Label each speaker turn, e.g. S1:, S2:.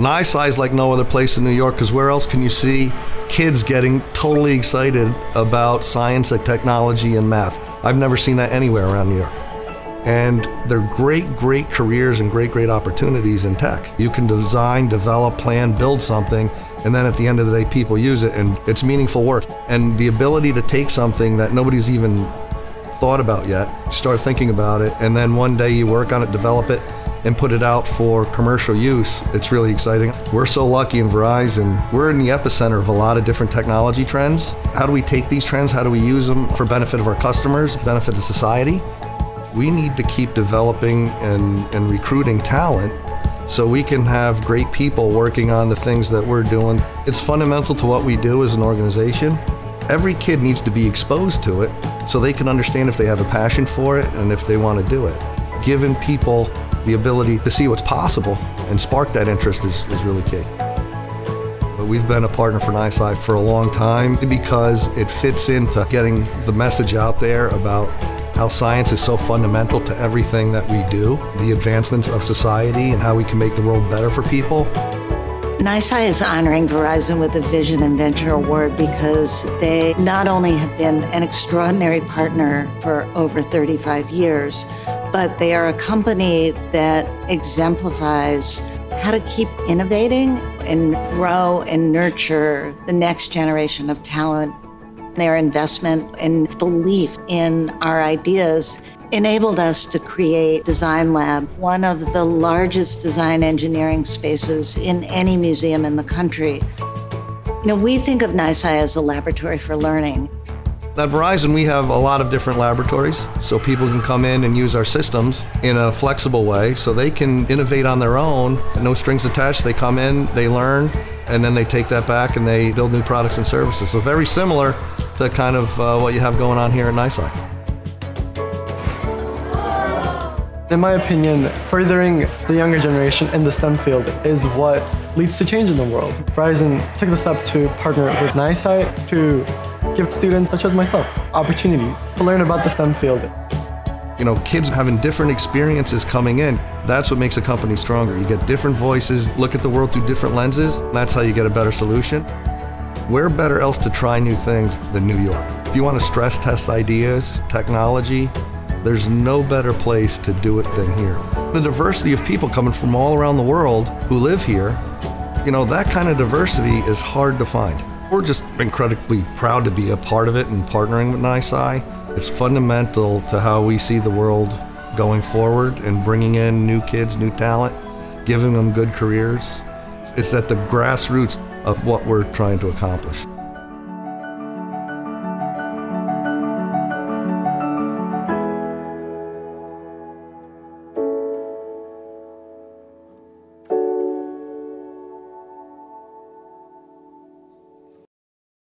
S1: NYSCI is like no other place in New York because where else can you see kids getting totally excited about science and technology and math? I've never seen that anywhere around New York. And they're great, great careers and great, great opportunities in tech. You can design, develop, plan, build something, and then at the end of the day, people use it and it's meaningful work. And the ability to take something that nobody's even thought about yet, start thinking about it, and then one day you work on it, develop it, and put it out for commercial use. It's really exciting. We're so lucky in Verizon. We're in the epicenter of a lot of different technology trends. How do we take these trends? How do we use them for benefit of our customers, benefit of society? We need to keep developing and, and recruiting talent so we can have great people working on the things that we're doing. It's fundamental to what we do as an organization. Every kid needs to be exposed to it so they can understand if they have a passion for it and if they want to do it. Giving people the ability to see what's possible and spark that interest is, is really key. But we've been a partner for NYSCI for a long time because it fits into getting the message out there about how science is so fundamental to everything that we do, the advancements of society and how we can make the world better for people.
S2: NYSCI is honoring Verizon with the Vision and Venture Award because they not only have been an extraordinary partner for over 35 years, but they are a company that exemplifies how to keep innovating and grow and nurture the next generation of talent. Their investment and belief in our ideas enabled us to create Design Lab, one of the largest design engineering spaces in any museum in the country. You know, we think of NYSCI as a laboratory for learning.
S1: At Verizon, we have a lot of different laboratories, so people can come in and use our systems in a flexible way so they can innovate on their own, no strings attached. They come in, they learn, and then they take that back and they build new products and services. So very similar to kind of uh, what you have going on here at NYSCI.
S3: In my opinion, furthering the younger generation in the STEM field is what leads to change in the world. Verizon took the step to partner with NYSCI to give students such as myself opportunities to learn about the STEM field.
S1: You know, kids having different experiences coming in, that's what makes a company stronger. You get different voices, look at the world through different lenses, that's how you get a better solution. Where better else to try new things than New York? If you want to stress test ideas, technology, there's no better place to do it than here. The diversity of people coming from all around the world who live here, you know, that kind of diversity is hard to find. We're just incredibly proud to be a part of it and partnering with NYSCI. It's fundamental to how we see the world going forward and bringing in new kids, new talent, giving them good careers. It's at the grassroots of what we're trying to accomplish.